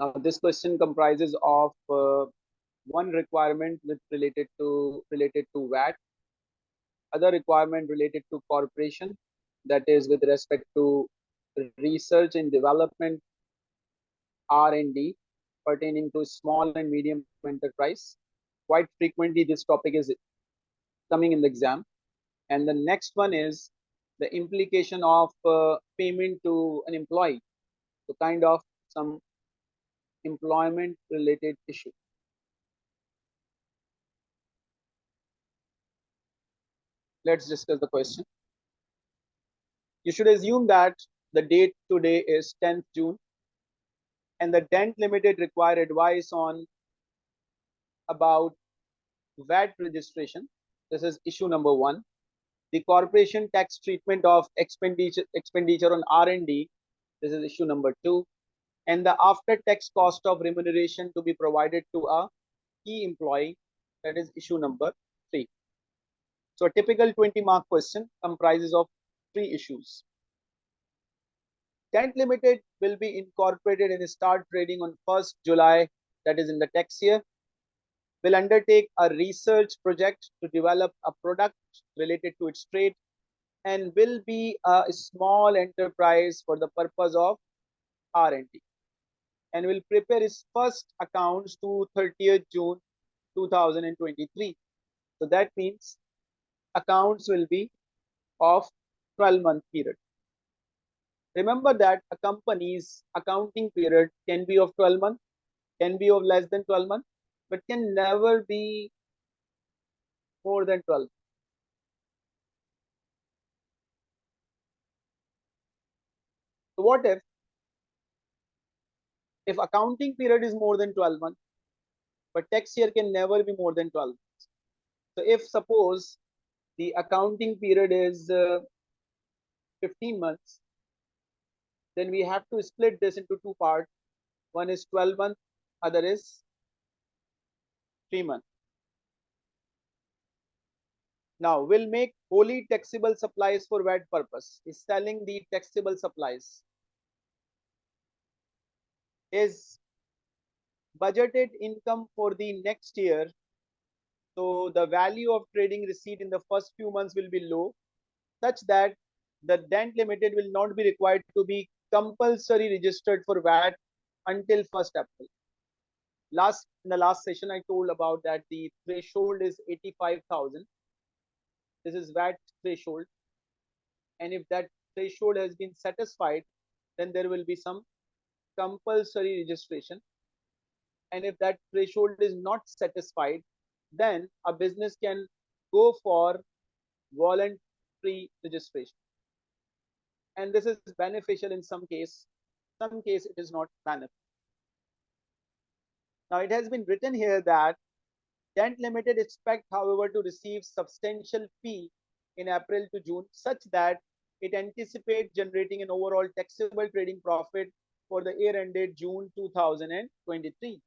Now, this question comprises of uh, one requirement with related to related to VAT, other requirement related to corporation, that is with respect to research and development, R&D pertaining to small and medium enterprise. Quite frequently, this topic is coming in the exam. And the next one is the implication of uh, payment to an employee. So kind of some employment related issue. Let's discuss the question. You should assume that the date today is 10th June and the Dent Limited require advice on about VAT registration. This is issue number one. The corporation tax treatment of expenditure expenditure on R&D. This is issue number two. And the after tax cost of remuneration to be provided to a key employee. That is issue number three. So a typical 20 mark question comprises of three issues. Dent Limited will be incorporated and start trading on 1st July, that is in the tax year. Will undertake a research project to develop a product related to its trade and will be a small enterprise for the purpose of R&D and will prepare his first accounts to 30th June 2023. So that means accounts will be of 12 month period. Remember that a company's accounting period can be of 12 months, can be of less than 12 months, but can never be more than 12. So what if, if accounting period is more than 12 months, but tax year can never be more than 12 months. So if suppose the accounting period is uh, 15 months, then we have to split this into two parts. One is 12 months, other is 3 months. Now, we'll make wholly taxable supplies for VAT purpose. Is selling the taxable supplies. Is budgeted income for the next year. So the value of trading receipt in the first few months will be low, such that the Dent Limited will not be required to be compulsory registered for VAT until 1st April. Last in the last session, I told about that the threshold is 85,000. This is VAT threshold. And if that threshold has been satisfied, then there will be some compulsory registration. And if that threshold is not satisfied, then a business can go for voluntary registration. And this is beneficial in some case. Some case it is not beneficial now it has been written here that Dent Limited expect however to receive substantial fee in April to June such that it anticipates generating an overall taxable trading profit for the year ended June 2023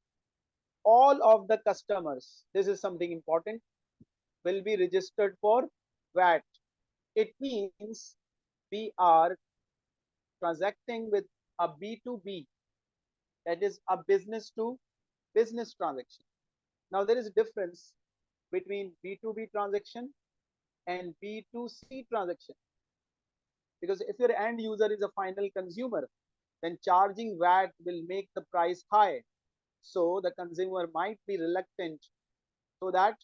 all of the customers this is something important will be registered for VAT it means we are transacting with a B2B, that is a business to business transaction. Now there is a difference between B2B transaction and B2C transaction. Because if your end user is a final consumer, then charging VAT will make the price high. So the consumer might be reluctant. So that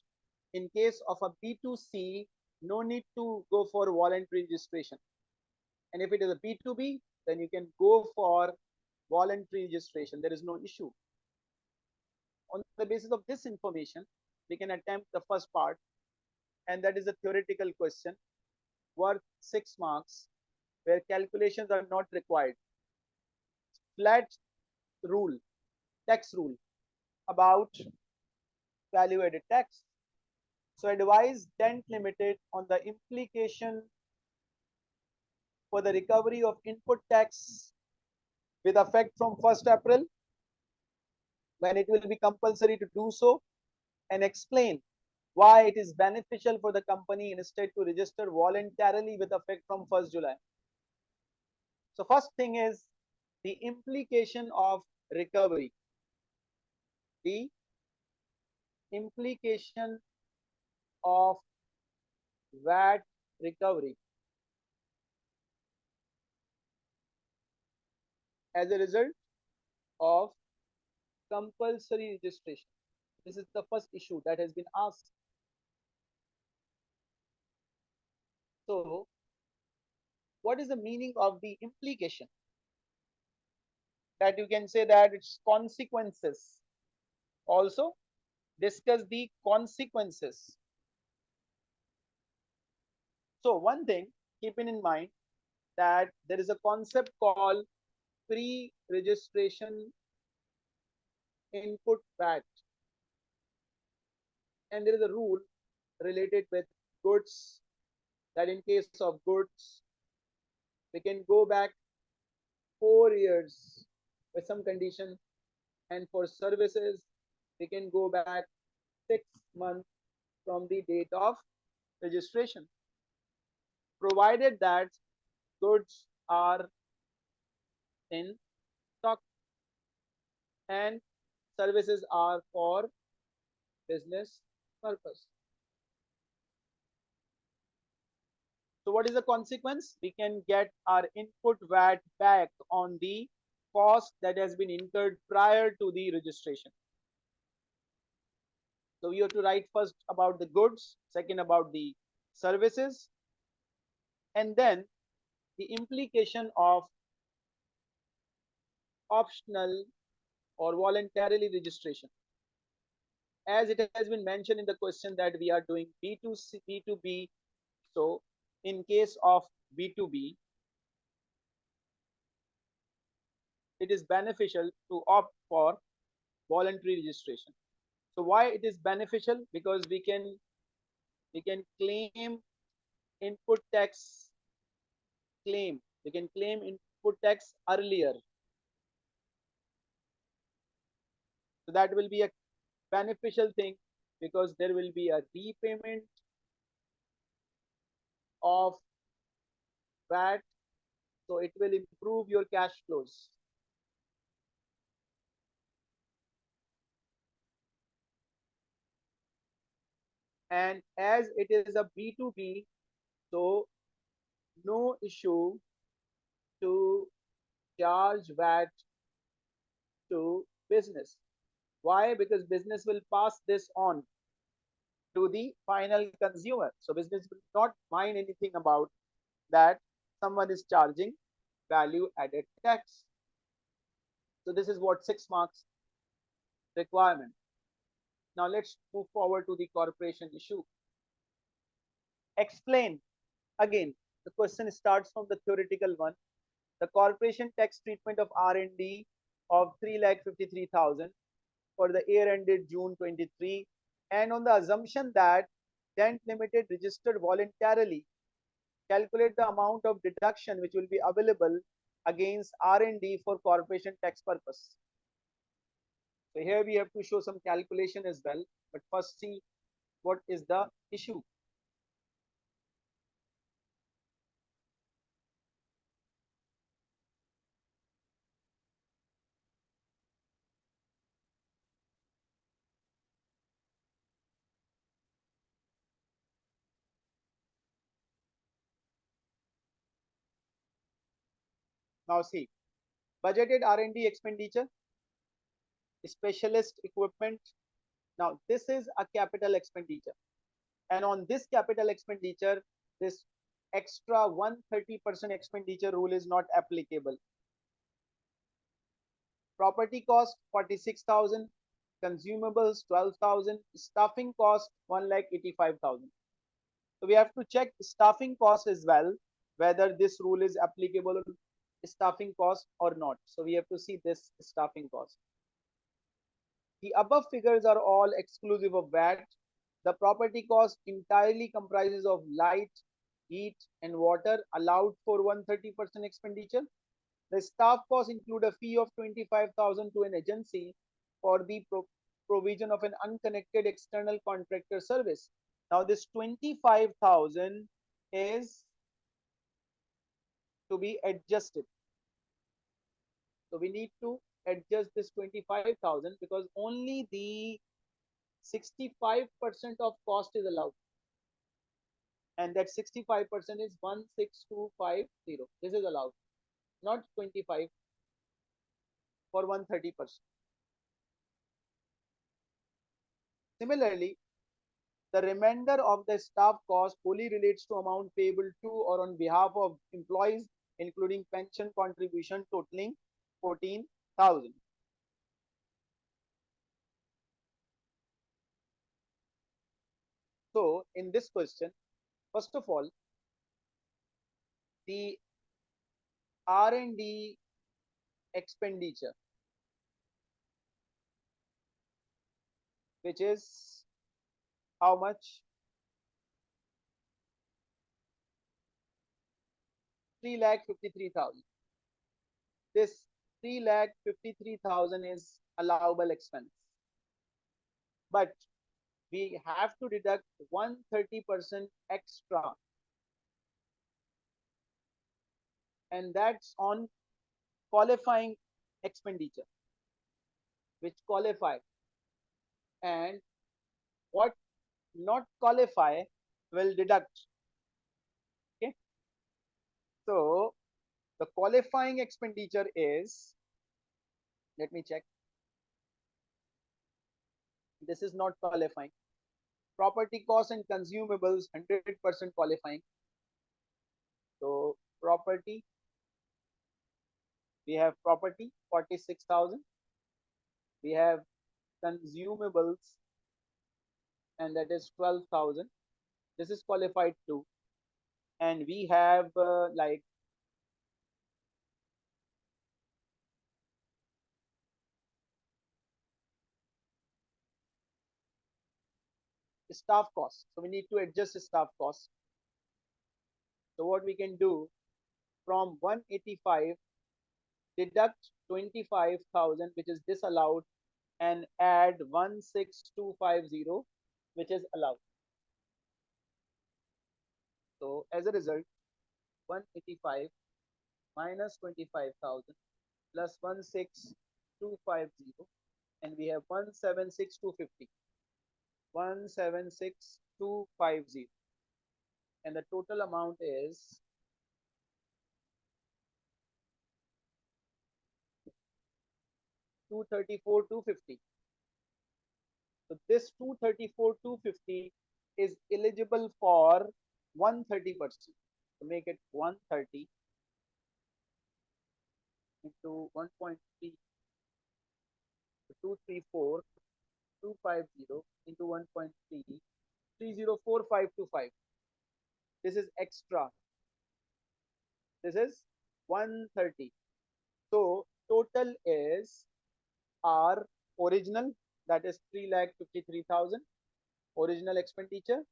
in case of a B2C, no need to go for voluntary registration. And if it is a B2B, then you can go for voluntary registration. There is no issue. On the basis of this information, we can attempt the first part, and that is a theoretical question worth six marks, where calculations are not required. Flat rule, tax rule about value added tax. So advise Dent Limited on the implication for the recovery of input tax with effect from 1st April when it will be compulsory to do so and explain why it is beneficial for the company instead to register voluntarily with effect from 1st July. So first thing is the implication of recovery. the implication of VAT recovery as a result of compulsory registration. This is the first issue that has been asked. So, what is the meaning of the implication? That you can say that its consequences. Also, discuss the consequences. So, one thing, keeping in mind that there is a concept called pre-registration input VAT and there is a rule related with goods that in case of goods we can go back four years with some condition and for services they can go back six months from the date of registration provided that goods are in stock and services are for business purpose. So what is the consequence? We can get our input VAT back on the cost that has been incurred prior to the registration. So you have to write first about the goods, second about the services, and then the implication of optional or voluntarily registration. As it has been mentioned in the question that we are doing B2C, B2B. So in case of B2B, it is beneficial to opt for voluntary registration. So why it is beneficial? Because we can we can claim input tax claim. We can claim input tax earlier So that will be a beneficial thing because there will be a repayment of VAT. So it will improve your cash flows. And as it is a B2B, so no issue to charge VAT to business. Why? Because business will pass this on to the final consumer. So business will not mind anything about that someone is charging value added tax. So this is what six marks requirement. Now let's move forward to the corporation issue. Explain again. The question starts from the theoretical one. The corporation tax treatment of R&D of 3,53,000 for the year ended June 23 and on the assumption that Dent Limited registered voluntarily calculate the amount of deduction which will be available against R&D for corporation tax purpose. So here we have to show some calculation as well, but first see what is the issue. Now see, budgeted R&D expenditure, specialist equipment. Now this is a capital expenditure. And on this capital expenditure, this extra 130% expenditure rule is not applicable. Property cost 46,000, consumables 12,000, staffing cost 1 lakh 85,000. So we have to check staffing cost as well, whether this rule is applicable staffing cost or not. So we have to see this staffing cost. The above figures are all exclusive of VAT. The property cost entirely comprises of light, heat, and water allowed for 130% expenditure. The staff costs include a fee of 25,000 to an agency for the pro provision of an unconnected external contractor service. Now this 25,000 is to be adjusted. So we need to adjust this 25,000 because only the 65% of cost is allowed. And that 65% is 16250. This is allowed, not 25 for 130%. Similarly, the remainder of the staff cost fully relates to amount payable to or on behalf of employees, including pension contribution totaling 14,000. So in this question, first of all, the R&D expenditure, which is how much? Three lakh fifty-three thousand. This three lakh fifty-three thousand is allowable expense, but we have to deduct 130% extra. And that's on qualifying expenditure which qualify. And what not qualify will deduct. Okay? So the qualifying expenditure is let me check. This is not qualifying. Property costs and consumables 100% qualifying. So property we have property 46000 we have consumables and that is 12000 this is qualified too. And we have uh, like staff cost. So we need to adjust staff cost. So what we can do from 185 deduct 25,000 which is disallowed and add 16250 which is allowed. So as a result 185 minus 25,000 plus 16250 and we have 176250 176250 and the total amount is Two thirty-four two fifty. So this two thirty-four two fifty is eligible for one thirty percent. To make it one thirty into one point three two three four 250 into 1.3 304525 this is extra. This is 130 so total is our original that is 3 lakh 53000 original expenditure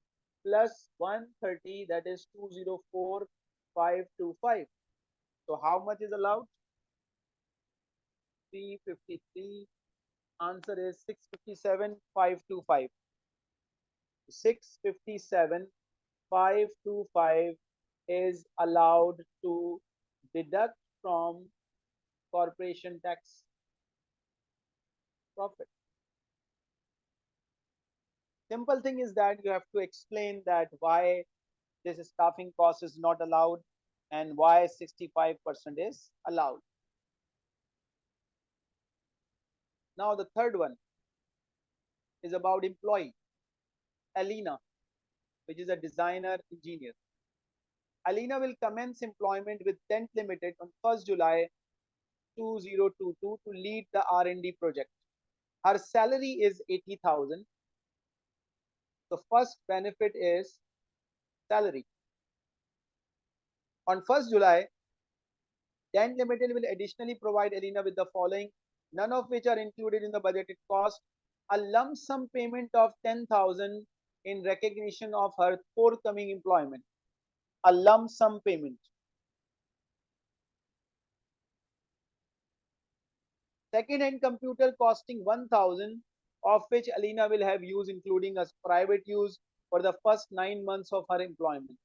plus 130 that is 204525 so how much is allowed? 353 answer is 657,525. 657,525 is allowed to deduct from corporation tax profit. Simple thing is that you have to explain that why this staffing cost is not allowed and why 65% is allowed. Now the third one is about employee, Alina, which is a designer engineer. Alina will commence employment with Dent Limited on 1st July 2022 to lead the R&D project. Her salary is 80,000. The first benefit is salary. On 1st July, Dent Limited will additionally provide Alina with the following none of which are included in the budgeted cost, a lump sum payment of 10,000 in recognition of her forthcoming employment. A lump sum payment. Second-hand computer costing 1,000 of which Alina will have use including as private use for the first nine months of her employment.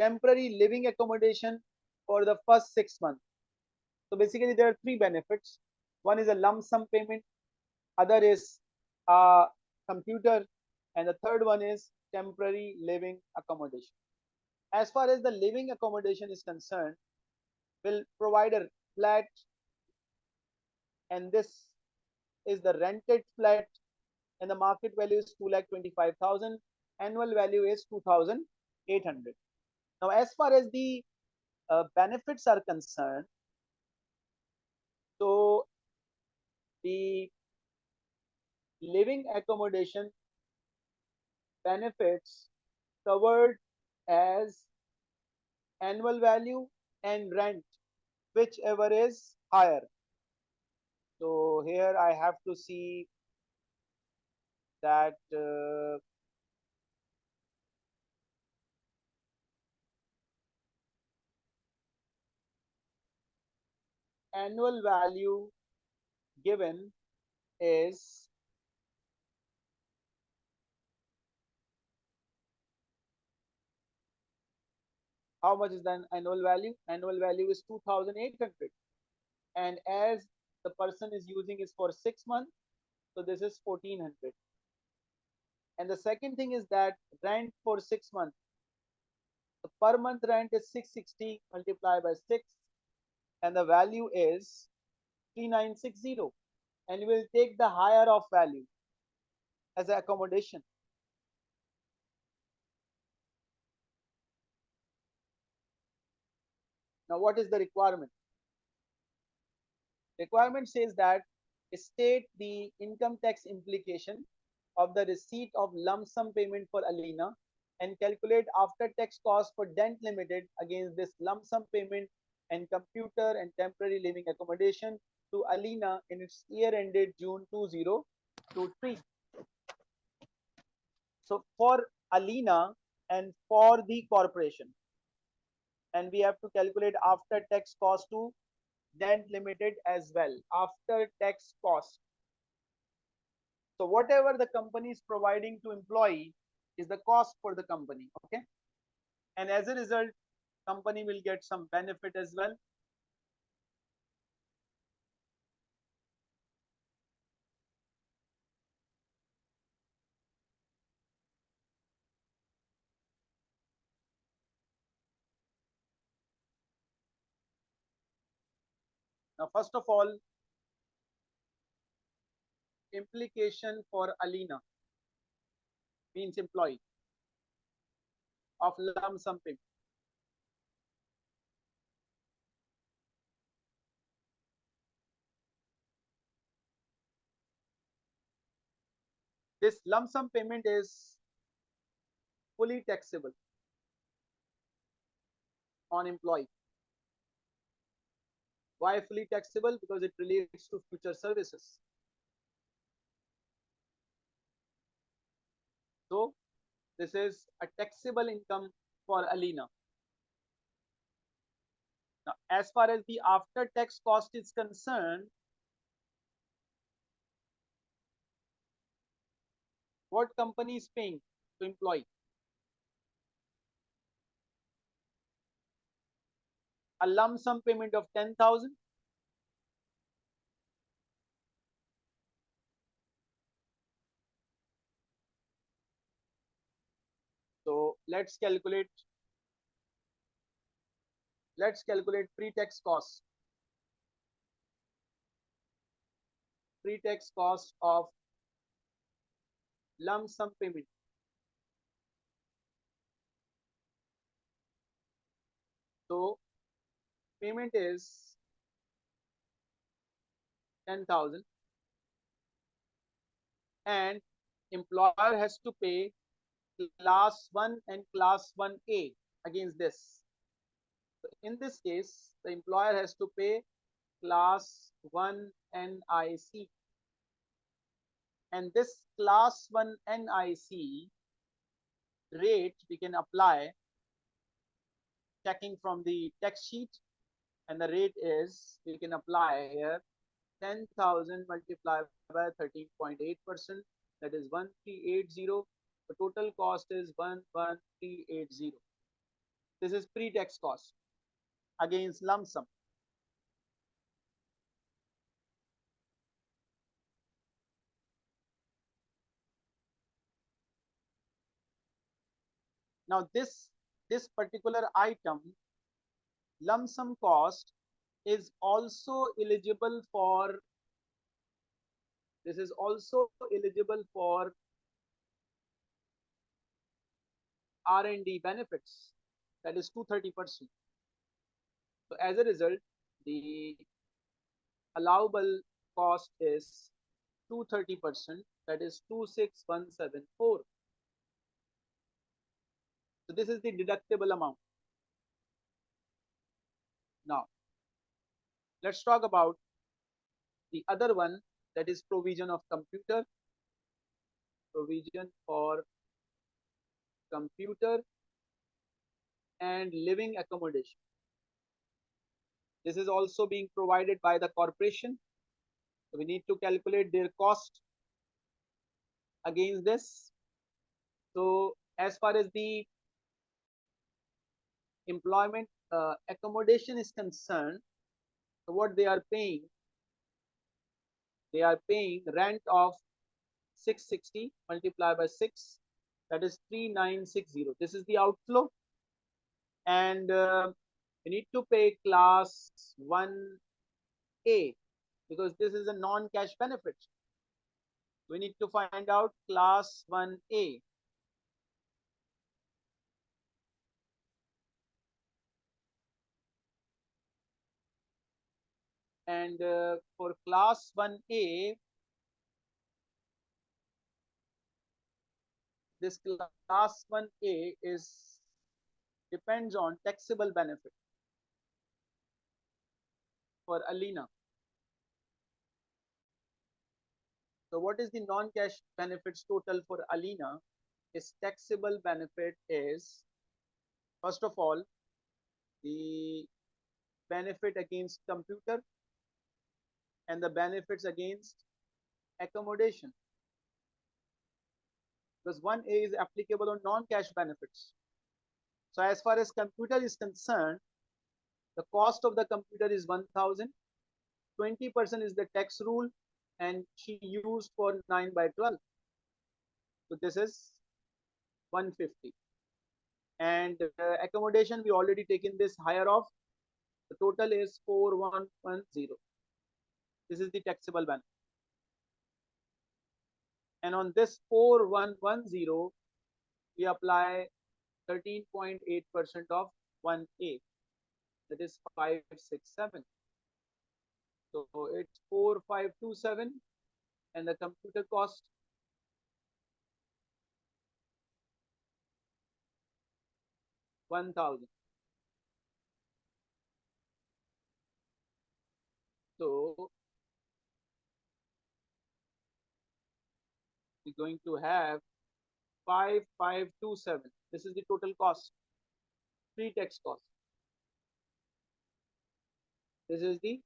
Temporary living accommodation for the first six months. So basically there are three benefits One is a lump sum payment, other is a computer, and the third one is temporary living accommodation. As far as the living accommodation is concerned, we'll provide a flat and this is the rented flat and the market value is 2 lakh 25,000 annual value is 2,800 now as far as the uh, benefits are concerned so the living accommodation benefits covered as annual value and rent whichever is higher. So here I have to see that uh, annual value given is how much is the annual value? Annual value is 2800 and as the person is using is for six months so this is 1400 and the second thing is that rent for six months. The per month rent is 660 multiplied by 6 and the value is 3960 and we'll take the higher of value as an accommodation. Now what is the requirement? Requirement says that state the income tax implication of the receipt of lump sum payment for Alina and calculate after tax cost for Dent Limited against this lump sum payment and computer and temporary living accommodation to Alina in its year ended June 2023. So for Alina and for the corporation and we have to calculate after tax cost to Dent Limited as well after tax cost. So whatever the company is providing to employee is the cost for the company. Okay. And as a result, company will get some benefit as well. Now, first of all, implication for Alina means employee of lump sum payment. This lump sum payment is fully taxable on employee. Why fully taxable? Because it relates to future services. So this is a taxable income for Alina. Now, as far as the after tax cost is concerned, what company is paying to employee? A lump sum payment of 10,000 So let's calculate. Let's calculate pre-tax cost. Pre-tax cost of lump sum payment. So payment is 10,000 and employer has to pay class 1 and class 1A against this. So in this case, the employer has to pay class 1 NIC. And this class 1 NIC rate we can apply checking from the text sheet and the rate is we can apply here 10,000 multiplied by 13.8 percent that is 1380 the total cost is 11380 this is pre-tax cost. Against lump sum. Now this this particular item lump sum cost is also eligible for this is also eligible for R&D benefits. That is 230 percent. So as a result the allowable cost is 230 percent. That is 26174 so this is the deductible amount now let's talk about the other one that is provision of computer. Provision for computer and living accommodation. This is also being provided by the corporation. So we need to calculate their cost against this. So as far as the employment uh, accommodation is concerned what they are paying they are paying rent of 660 multiplied by 6 that is 3960 this is the outflow. And uh, we need to pay class 1a because this is a non-cash benefit. We need to find out class 1a and uh, for class 1a this class 1a is depends on taxable benefit for Alina. So what is the non-cash benefits total for Alina? Is taxable benefit is first of all the benefit against computer and the benefits against accommodation because 1A is applicable on non-cash benefits. So as far as computer is concerned, the cost of the computer is 1000, 20% is the tax rule and she used for 9 by 12. So this is 150. And uh, accommodation, we already taken this higher off. The total is 4110. This is the taxable benefit. And on this 4110, we apply 13.8% of 1A, that is 567. So it's 4527 and the computer cost one thousand. So we're going to have 5527. This is the total cost, pre-tax cost. This is the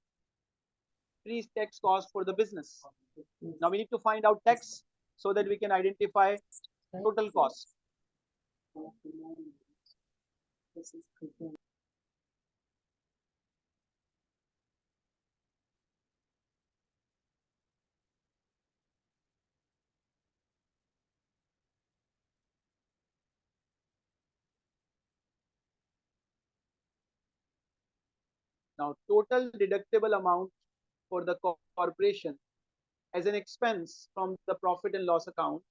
pre-tax cost for the business. Now we need to find out tax so that we can identify total cost. Now, total deductible amount for the corporation as an expense from the profit and loss account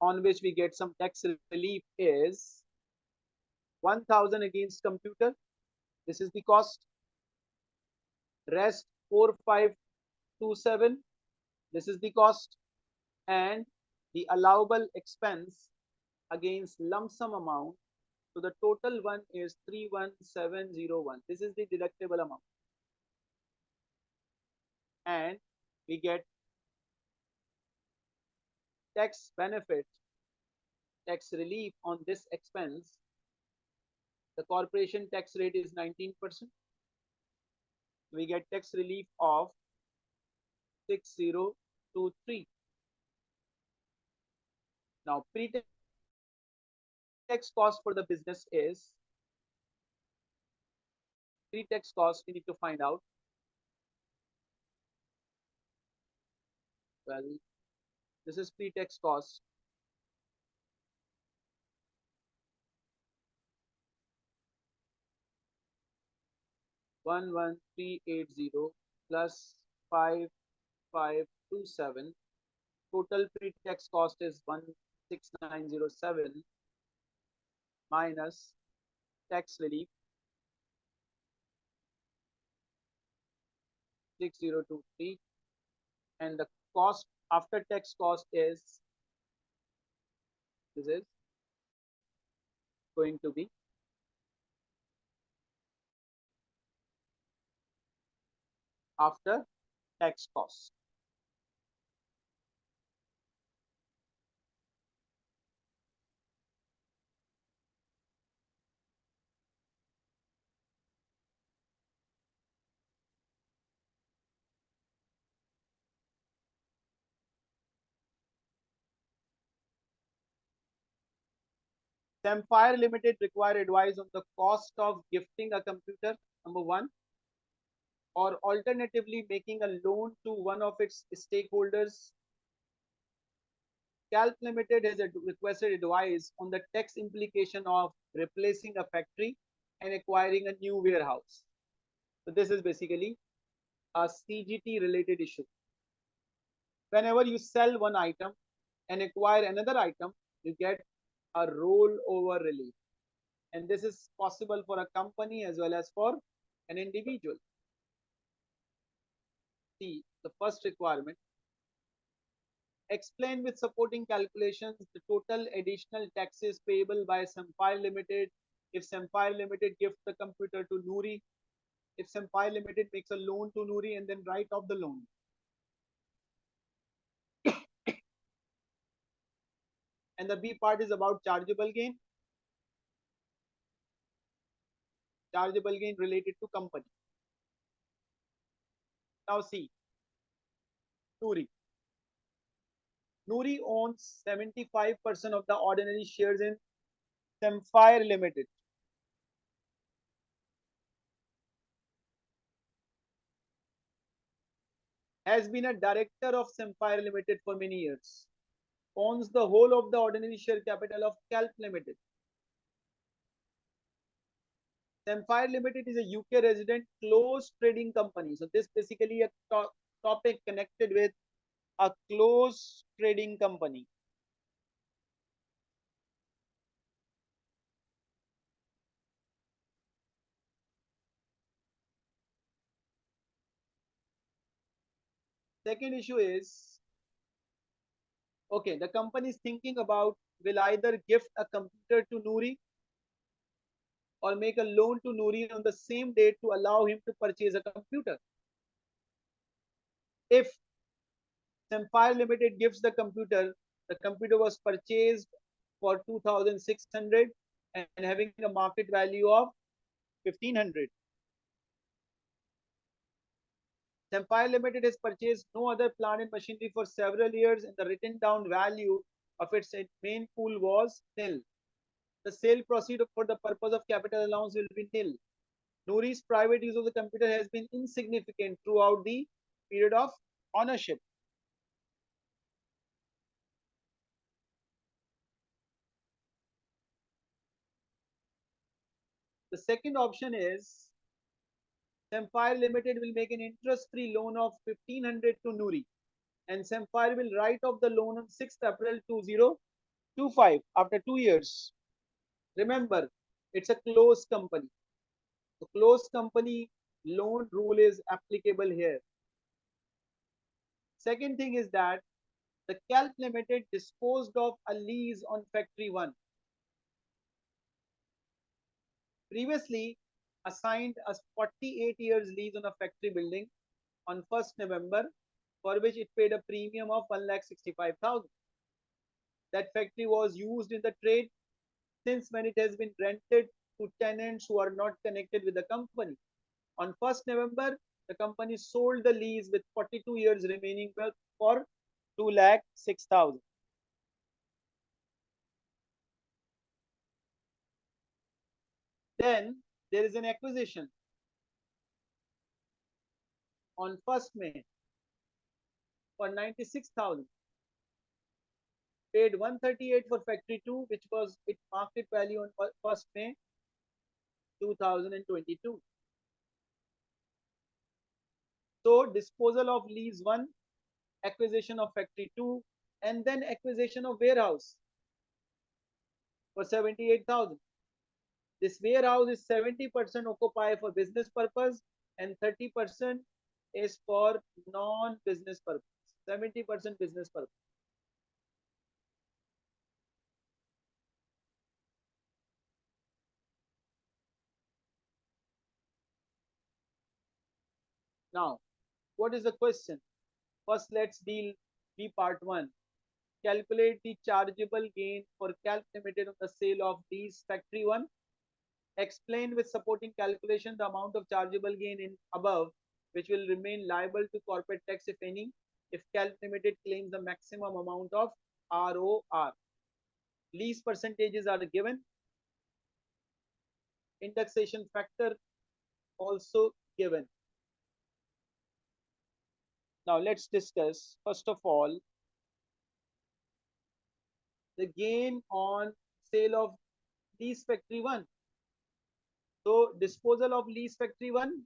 on which we get some tax relief is 1000 against computer. This is the cost. Rest 4527. This is the cost. And the allowable expense against lump sum amount so the total one is 31701. This is the deductible amount. And we get tax benefit, tax relief on this expense. The corporation tax rate is 19%. We get tax relief of 6023. Now, pre-tax tax cost for the business is pre-tax cost we need to find out. Well this is pre-tax cost. One one three eight zero plus five five two seven. Total pre-tax cost is one six nine zero seven minus tax relief 6023 and the cost after tax cost is this is going to be after tax cost. Samphire Limited require advice on the cost of gifting a computer, number one, or alternatively making a loan to one of its stakeholders. Calp Limited has requested advice on the tax implication of replacing a factory and acquiring a new warehouse. So this is basically a CGT related issue. Whenever you sell one item and acquire another item, you get a rollover relief. And this is possible for a company as well as for an individual. See the first requirement. Explain with supporting calculations the total additional taxes payable by Samphire Limited if Samphire Limited gives the computer to Noori, if Samphire Limited makes a loan to Noori and then write off the loan. And the B part is about chargeable gain. Chargeable gain related to company. Now see, Noori. Noori owns 75% of the ordinary shares in Samphire Limited. Has been a director of Samphire Limited for many years owns the whole of the ordinary share capital of Calp Limited. Samphire Limited is a UK resident closed trading company. So this basically a to topic connected with a closed trading company. Second issue is okay, the company is thinking about will either gift a computer to Noori or make a loan to Noori on the same date to allow him to purchase a computer. If Samphire Limited gives the computer, the computer was purchased for 2600 and having a market value of 1500. Samphire Limited has purchased no other plant and machinery for several years and the written down value of its main pool was nil. The sale proceed for the purpose of capital allowance will be nil. Noori's private use of the computer has been insignificant throughout the period of ownership. The second option is Samphire Limited will make an interest-free loan of 1500 to Noori and Samphire will write off the loan on 6th April 2025 after two years. Remember, it's a closed company. The closed company loan rule is applicable here. Second thing is that the Calp Limited disposed of a lease on Factory 1. Previously, assigned a 48 years lease on a factory building on 1st November, for which it paid a premium of 1,65,000. That factory was used in the trade since when it has been rented to tenants who are not connected with the company. On 1st November, the company sold the lease with 42 years remaining for 2 lakh 6,000. Then there is an acquisition on 1st May for 96,000 paid 138 for factory 2 which was its market value on 1st May 2022 So disposal of lease one, acquisition of factory two, and then acquisition of warehouse for 78,000. This warehouse is 70% occupied for business purpose and 30% is for non-business purpose. 70% business purpose. Now, what is the question? First, let's deal B part 1. Calculate the chargeable gain for Calc Limited on the sale of these factory 1. Explain with supporting calculation the amount of chargeable gain in above which will remain liable to corporate tax if any if Calc Limited claims the maximum amount of ROR. Lease percentages are given. Indexation factor also given. Now let's discuss first of all the gain on sale of lease factory one. So disposal of lease factory one,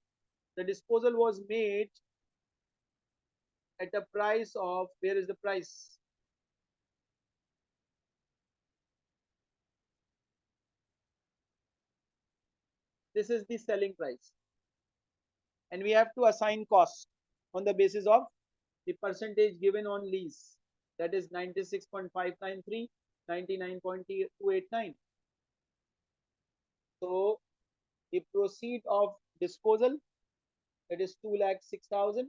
the disposal was made at a price of where is the price? This is the selling price. And we have to assign cost on the basis of the percentage given on lease that is 96.593 99.289 so the proceed of disposal that is 2 lakh 6000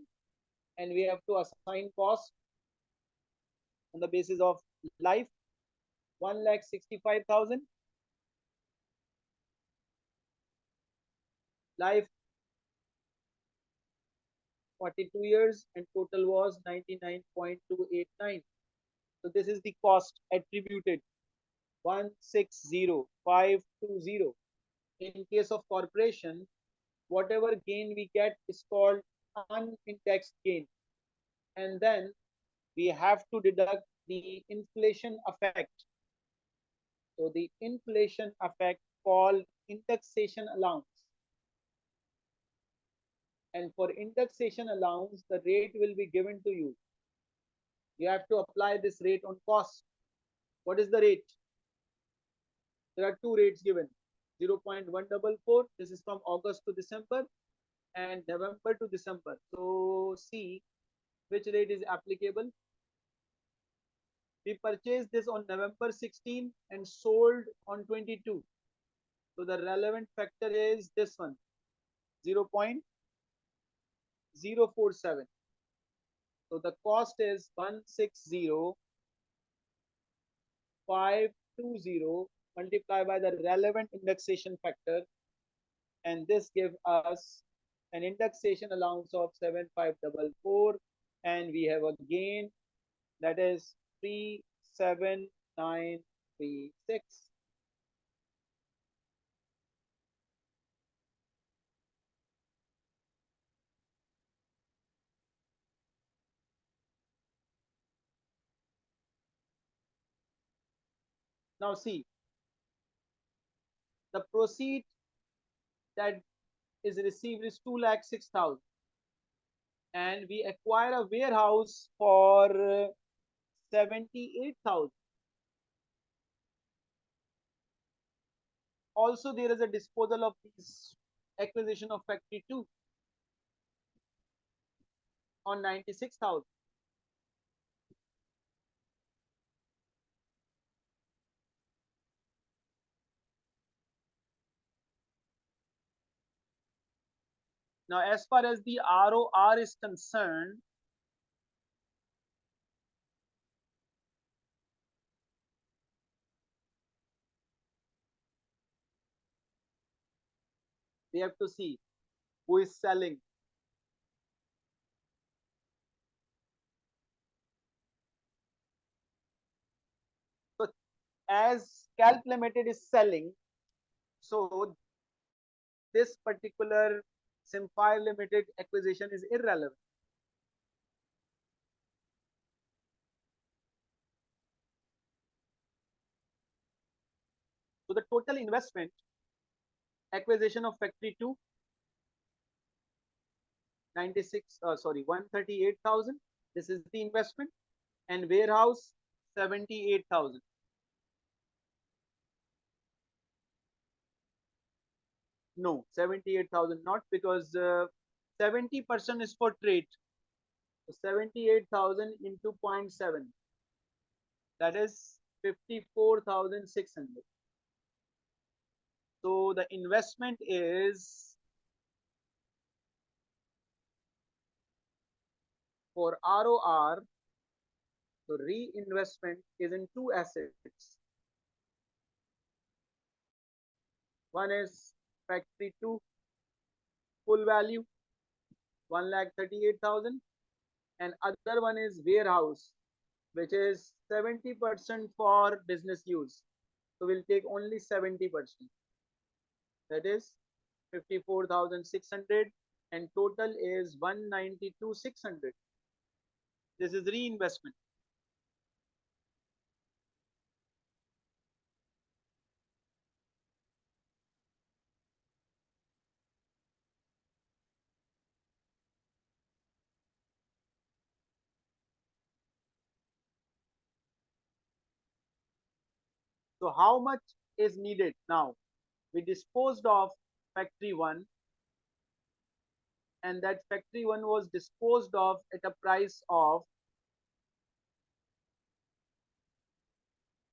and we have to assign cost on the basis of life 1 lakh 65000 life 42 years and total was 99.289 so this is the cost attributed 160520 in case of corporation whatever gain we get is called unindexed gain. And then we have to deduct the inflation effect. So the inflation effect called indexation allowance. And for indexation allowance the rate will be given to you. You have to apply this rate on cost. What is the rate? There are two rates given 0.144 this is from august to december and november to december so see which rate is applicable we purchased this on november 16 and sold on 22 so the relevant factor is this one 0. 047. So the cost is 160520 multiplied by the relevant indexation factor and this gives us an indexation allowance of 7544 and we have a gain that is 37936 Now see, the proceed that is received is 2 lakh 6,000 and we acquire a warehouse for uh, 78,000. Also, there is a disposal of this acquisition of factory 2 on 96,000. Now, as far as the ROR is concerned, we have to see who is selling. So as Calc Limited is selling, so this particular Simfire Limited acquisition is irrelevant. So the total investment, acquisition of factory 2, 96, uh, sorry, 138,000. This is the investment and warehouse 78,000. No, 78,000 not because 70% uh, is for trade. So 78,000 into 0.7 that is 54,600. So the investment is for ROR, so reinvestment is in two assets. One is factory 2 full value 1 lakh 38,000 and other one is warehouse which is 70% for business use. So we'll take only 70%. That is 54,600 and total is 192,600. This is reinvestment. So how much is needed now? We disposed of factory one and that factory one was disposed of at a price of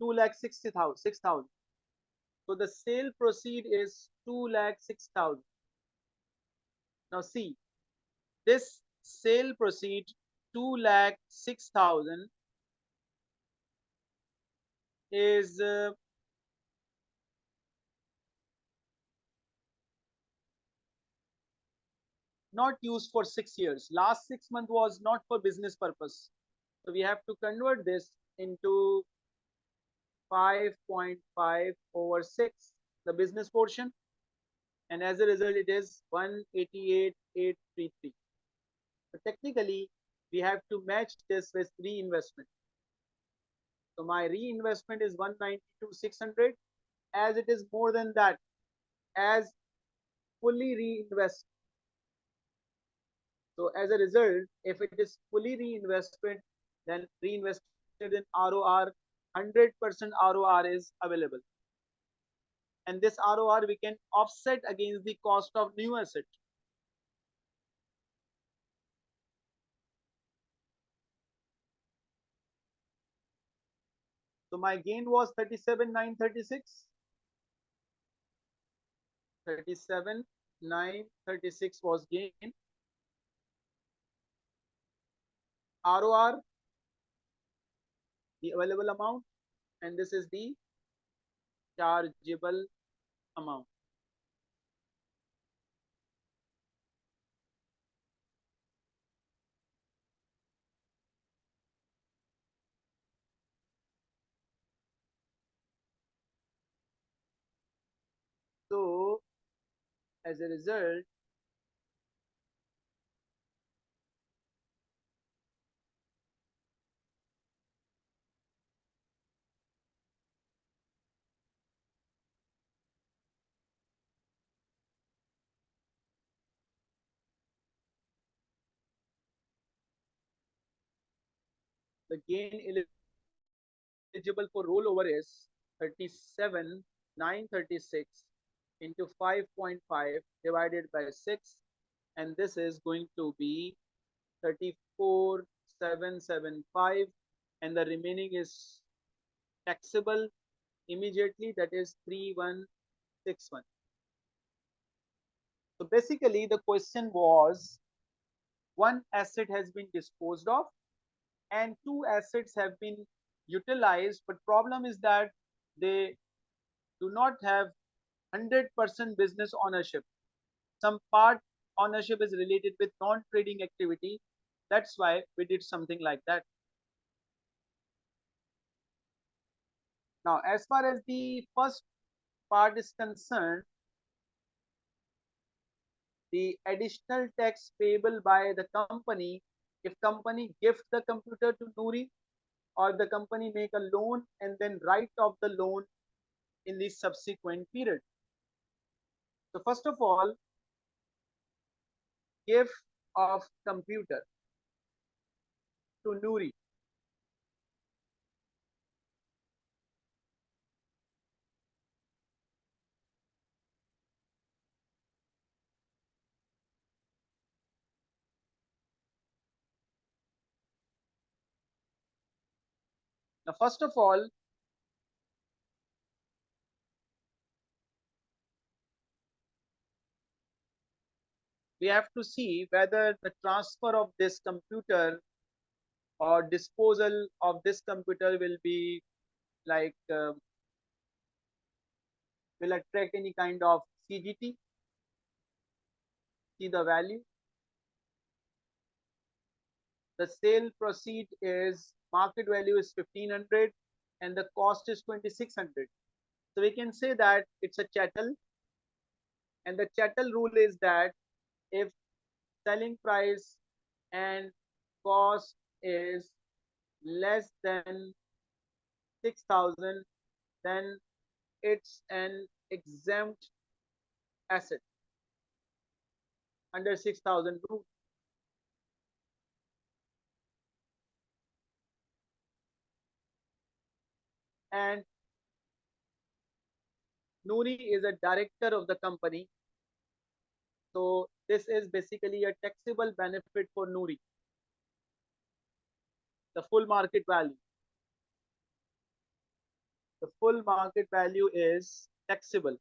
two lakh sixty thousand six thousand. So the sale proceed is two lakh six thousand. Now see, this sale proceed two lakh six thousand is uh, not used for six years. Last six month was not for business purpose. So we have to convert this into 5.5 over 6, the business portion. And as a result, it is 188,833. So technically, we have to match this with reinvestment. So my reinvestment is 192 600. As it is more than that, as fully reinvest so as a result, if it is fully reinvestment, then reinvested in ROR, 100% ROR is available. And this ROR we can offset against the cost of new asset. So my gain was 37,936. 37,936 was gain. ROR, the available amount, and this is the chargeable amount. So, as a result, the gain eligible for rollover is 37,936 into 5.5 divided by 6 and this is going to be 34,775 and the remaining is taxable immediately that is 3161 so basically the question was one asset has been disposed of and two assets have been utilized but problem is that they do not have 100% business ownership. Some part ownership is related with non-trading activity. That's why we did something like that. Now as far as the first part is concerned the additional tax payable by the company if company gives the computer to Noori or the company make a loan and then write off the loan in the subsequent period. So first of all, give of computer to Noori. Now, first of all, we have to see whether the transfer of this computer or disposal of this computer will be like uh, will attract any kind of CGT. See the value. The sale proceed is market value is 1500 and the cost is 2600. So we can say that it's a chattel and the chattel rule is that if selling price and cost is less than 6000 then it's an exempt asset under 6000 rule. And Noori is a director of the company. So this is basically a taxable benefit for Noori. The full market value. The full market value is taxable.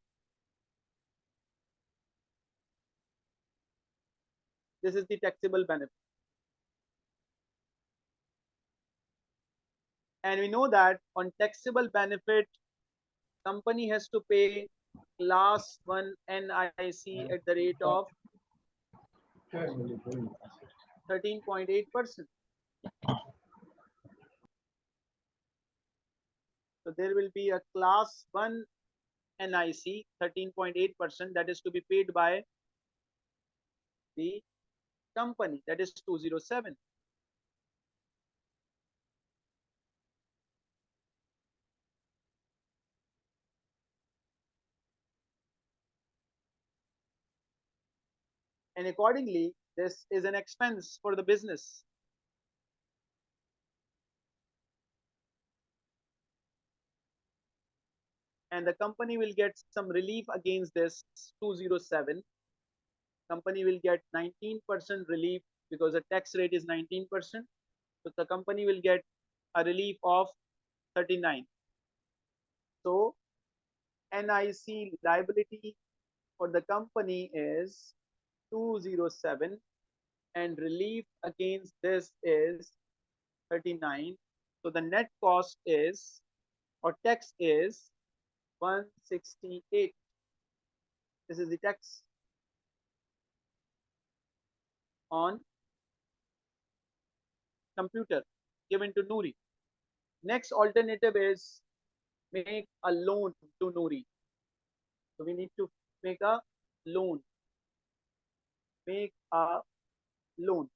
This is the taxable benefit. And we know that on taxable benefit, company has to pay class 1 NIC at the rate of 13.8%. So there will be a class 1 NIC 13.8% that is to be paid by the company that is 207. And accordingly this is an expense for the business. And the company will get some relief against this 207 company will get 19% relief because the tax rate is 19% so the company will get a relief of 39 so nic liability for the company is 207 and relief against this is 39 so the net cost is or tax is 168 this is the tax on computer given to Noori. Next alternative is make a loan to Noori. So we need to make a loan make a loan.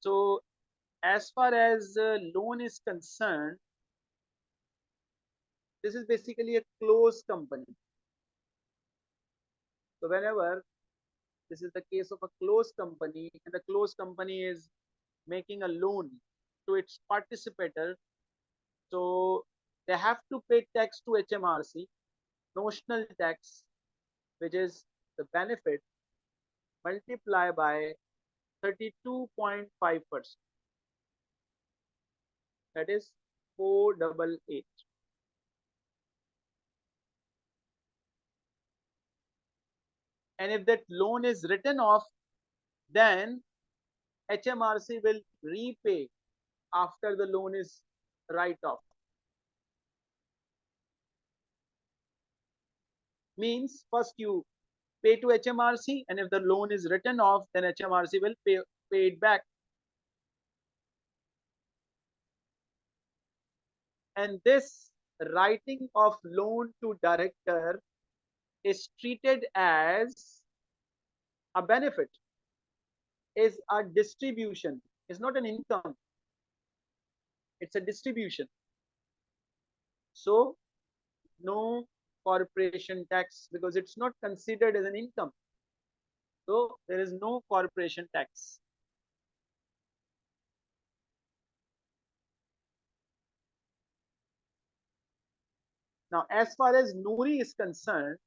So as far as loan is concerned, this is basically a closed company. So whenever this is the case of a closed company and the closed company is making a loan to its participator, so they have to pay tax to HMRC, notional tax, which is the benefit multiply by 32.5%. That is 488. And if that loan is written off, then HMRC will repay after the loan is write off. Means first you pay to HMRC and if the loan is written off, then HMRC will pay, pay it back. And this writing of loan to director is treated as a benefit, is a distribution, is not an income. It's a distribution. So no corporation tax because it's not considered as an income. So there is no corporation tax. Now, as far as Noori is concerned,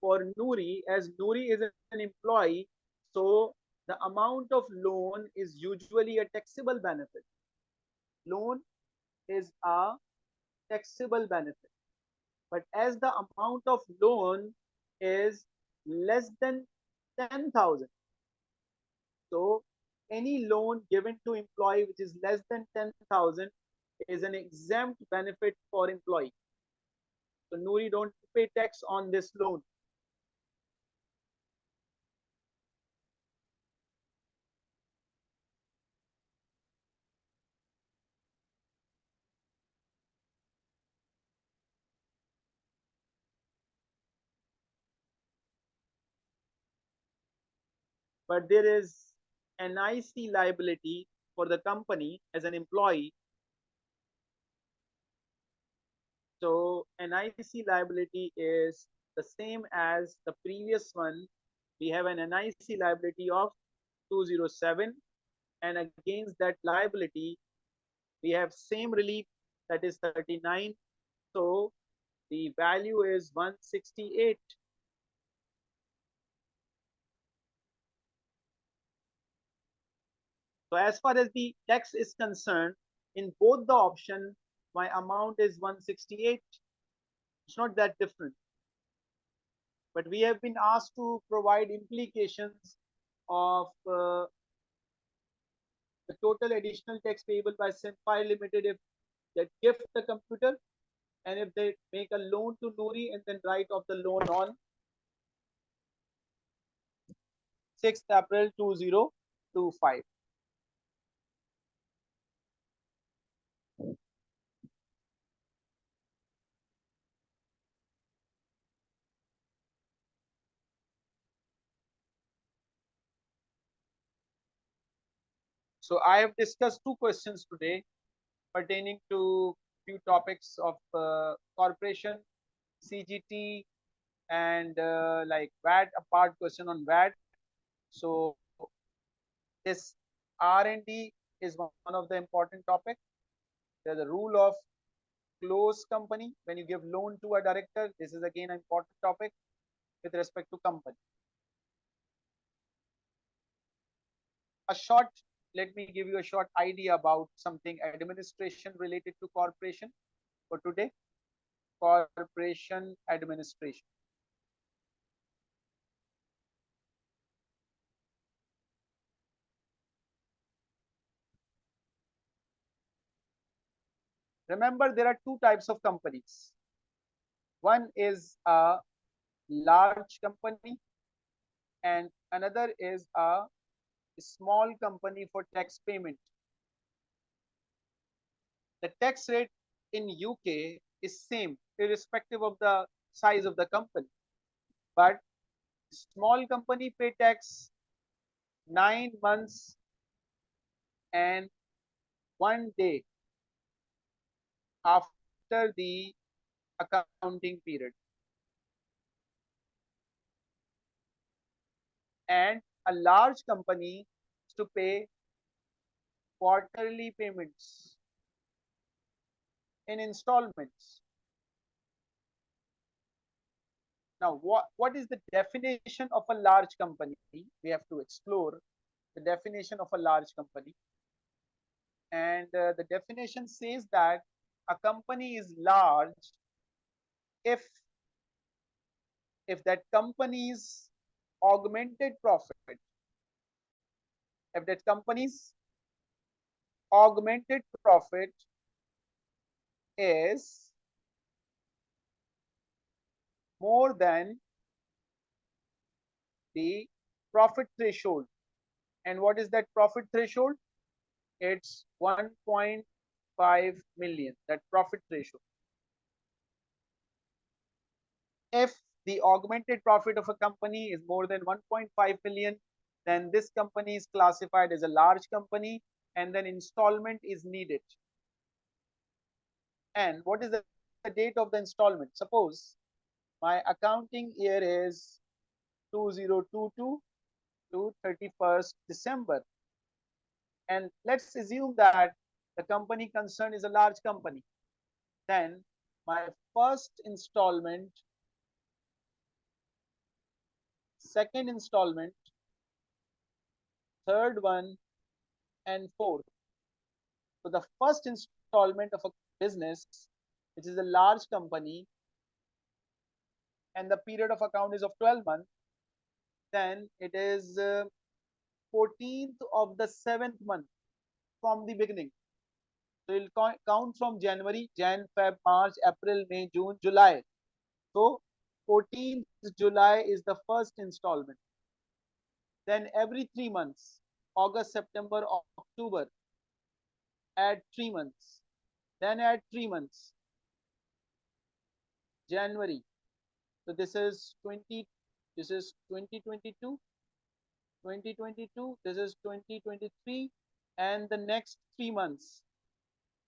for Noori, as Noori is an employee, so the amount of loan is usually a taxable benefit. Loan is a taxable benefit. But as the amount of loan is less than 10,000, so any loan given to employee which is less than 10,000 is an exempt benefit for employee. So Noori don't pay tax on this loan. But there is an IC liability for the company as an employee So NIC liability is the same as the previous one. We have an NIC liability of 207 and against that liability, we have same relief that is 39. So the value is 168. So as far as the tax is concerned, in both the option, my amount is 168 it's not that different but we have been asked to provide implications of uh, the total additional tax payable by Simpire Limited if they gift the computer and if they make a loan to Noori and then write off the loan on 6th April 2025. So I have discussed two questions today pertaining to few topics of uh, corporation, CGT, and uh, like VAT, a part question on VAT. So this R&D is one of the important topic. There's a rule of close company. When you give loan to a director, this is again an important topic with respect to company. A short let me give you a short idea about something administration related to corporation for today. Corporation administration. Remember, there are two types of companies. One is a large company and another is a small company for tax payment. The tax rate in UK is same irrespective of the size of the company. But small company pay tax nine months and one day after the accounting period. And a large company to pay quarterly payments in installments. Now, what, what is the definition of a large company? We have to explore the definition of a large company. And uh, the definition says that a company is large if if that company's augmented profit. If that company's augmented profit is more than the profit threshold. And what is that profit threshold? It's 1.5 million, that profit threshold. If the augmented profit of a company is more than 1.5 million, then this company is classified as a large company and then installment is needed. And what is the, date of the installment? Suppose my accounting year is 2022 to 31st December. And let's assume that the company concerned is a large company. Then my first installment, second installment, third one, and fourth. So the first installment of a business, which is a large company, and the period of account is of 12 months, then it is uh, 14th of the seventh month from the beginning. So it will count from January, Jan, Feb, March, April, May, June, July. So 14th July is the first installment. Then every three months, August, September, October, add three months. Then add three months. January. So this is 20, this is 2022, 2022, this is 2023, and the next three months,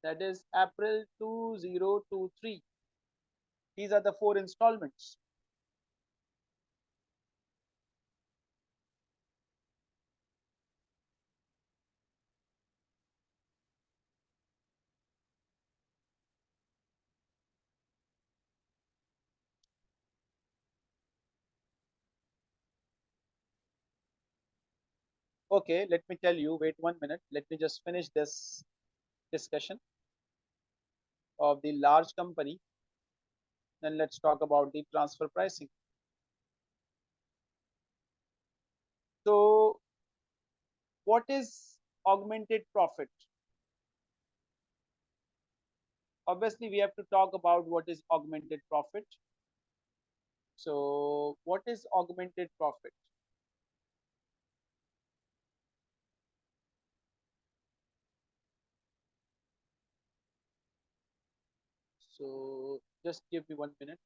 that is April 2023. These are the four installments. Okay, let me tell you, wait one minute. Let me just finish this discussion of the large company. Then let's talk about the transfer pricing. So what is augmented profit? Obviously, we have to talk about what is augmented profit. So what is augmented profit? So just give me one minute.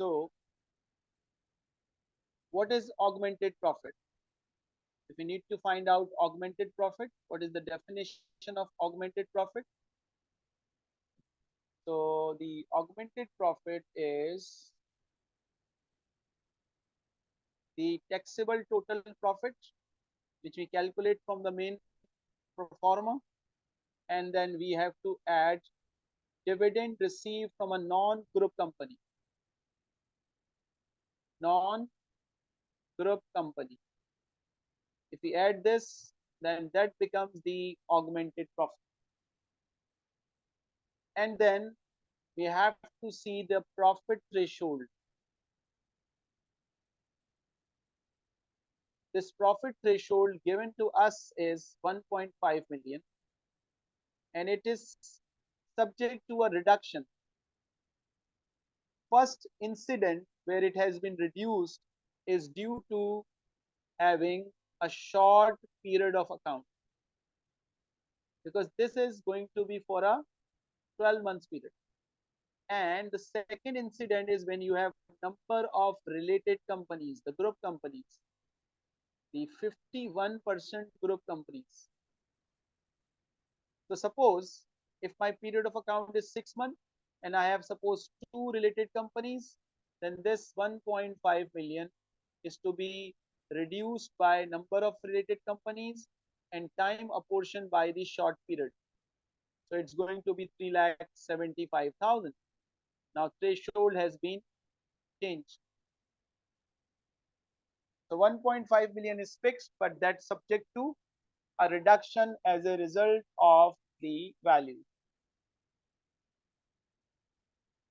So what is augmented profit? If we need to find out augmented profit, what is the definition of augmented profit? So the augmented profit is the taxable total profit, which we calculate from the main performer. And then we have to add dividend received from a non-group company non-group company. If we add this, then that becomes the augmented profit. And then we have to see the profit threshold. This profit threshold given to us is 1.5 million and it is subject to a reduction. First incident where it has been reduced is due to having a short period of account. Because this is going to be for a 12 months period. And the second incident is when you have number of related companies the group companies. The 51% group companies. So suppose if my period of account is six months and i have suppose two related companies then this 1.5 million is to be reduced by number of related companies and time apportioned by the short period. So it's going to be 3,75,000. Now threshold has been changed. So 1.5 million is fixed, but that's subject to a reduction as a result of the value.